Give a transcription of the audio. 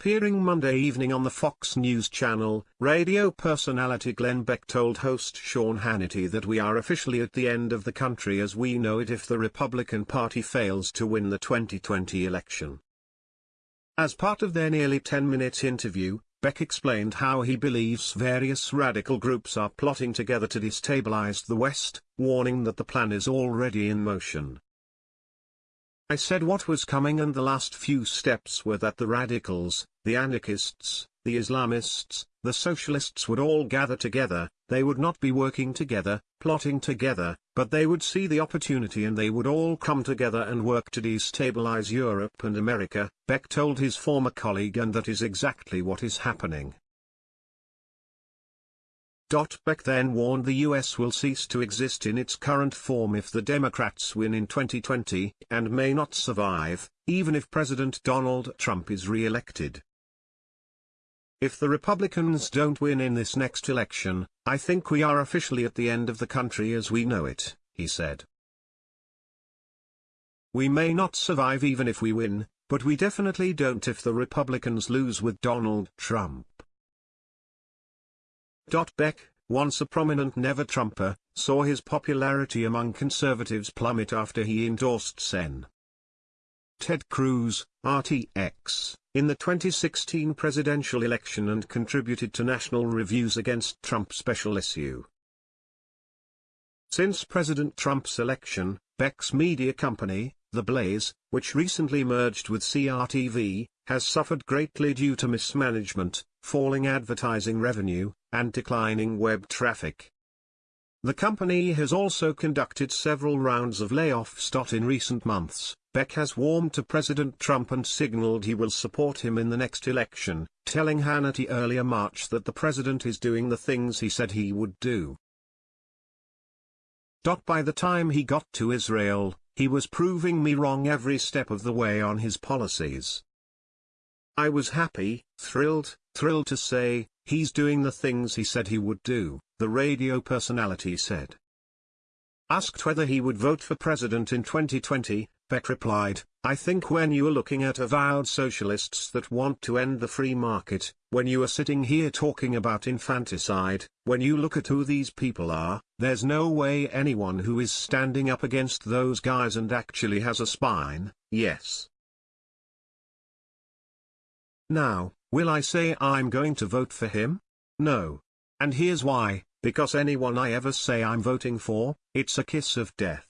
Appearing Monday evening on the Fox News channel, radio personality Glenn Beck told host Sean Hannity that we are officially at the end of the country as we know it if the Republican Party fails to win the 2020 election. As part of their nearly 10-minute interview, Beck explained how he believes various radical groups are plotting together to destabilize the West, warning that the plan is already in motion. I said what was coming and the last few steps were that the radicals, the anarchists, the Islamists, the socialists would all gather together, they would not be working together, plotting together, but they would see the opportunity and they would all come together and work to destabilize Europe and America, Beck told his former colleague and that is exactly what is happening. Beck then warned the US will cease to exist in its current form if the Democrats win in 2020 and may not survive, even if President Donald Trump is re-elected. If the Republicans don't win in this next election, I think we are officially at the end of the country as we know it, he said. We may not survive even if we win, but we definitely don't if the Republicans lose with Donald Trump. Beck, once a prominent never-Trumper, saw his popularity among conservatives plummet after he endorsed Sen. Ted Cruz, RTX, in the 2016 presidential election and contributed to National Reviews Against Trump special issue. Since President Trump's election, Beck's media company, The Blaze, which recently merged with CRTV, has suffered greatly due to mismanagement, falling advertising revenue, and declining web traffic. The company has also conducted several rounds of layoffs. In recent months, Beck has warmed to President Trump and signaled he will support him in the next election, telling Hannity earlier March that the president is doing the things he said he would do. By the time he got to Israel, he was proving me wrong every step of the way on his policies. I was happy, thrilled, thrilled to say, he's doing the things he said he would do, the radio personality said. Asked whether he would vote for president in 2020, Beck replied, I think when you are looking at avowed socialists that want to end the free market, when you are sitting here talking about infanticide, when you look at who these people are, there's no way anyone who is standing up against those guys and actually has a spine, yes, now, will I say I'm going to vote for him? No. And here's why, because anyone I ever say I'm voting for, it's a kiss of death.